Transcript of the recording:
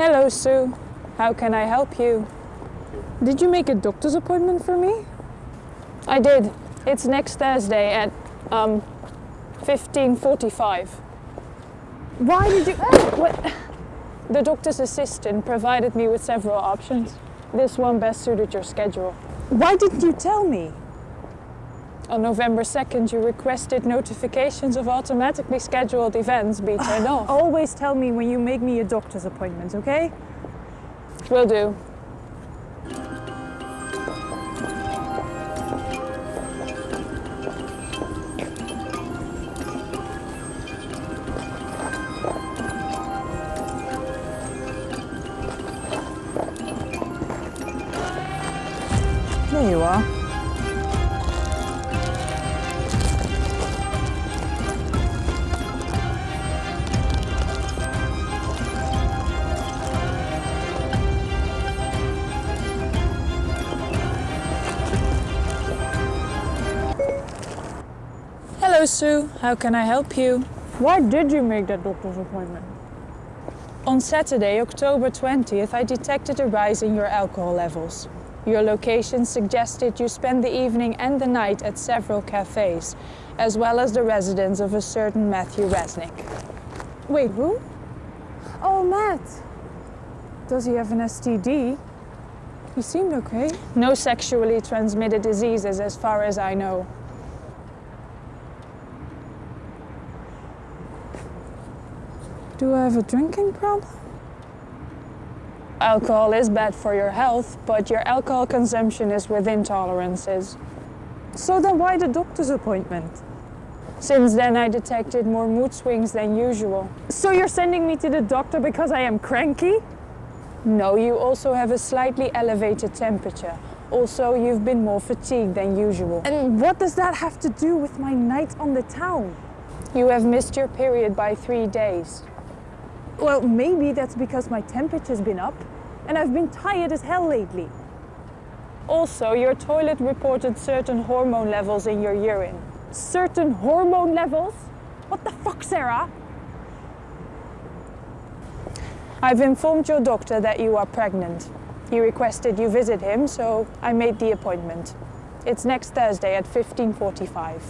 Hello, Sue. How can I help you? Did you make a doctor's appointment for me? I did. It's next Thursday at um 15:45. Why did you... What? The doctor's assistant provided me with several options. This one best suited your schedule. Why didn't you tell me? On November 2nd, you requested notifications of automatically scheduled events be turned off. Always tell me when you make me a doctor's appointment, okay? Will do. There you are. Hello, Sue. How can I help you? Why did you make that doctor's appointment? On Saturday, October 20th, I detected a rise in your alcohol levels. Your location suggested you spend the evening and the night at several cafes, as well as the residence of a certain Matthew Resnick. Wait, who? Oh, Matt. Does he have an STD? He seemed okay. No sexually transmitted diseases as far as I know. Do I have a drinking problem? Alcohol is bad for your health, but your alcohol consumption is within tolerances. So then why the doctor's appointment? Since then, I detected more mood swings than usual. So you're sending me to the doctor because I am cranky? No, you also have a slightly elevated temperature. Also, you've been more fatigued than usual. And what does that have to do with my night on the town? You have missed your period by three days. Well, maybe that's because my temperature's been up and I've been tired as hell lately. Also, your toilet reported certain hormone levels in your urine. Certain hormone levels? What the fuck, Sarah? I've informed your doctor that you are pregnant. He requested you visit him, so I made the appointment. It's next Thursday at 15:45.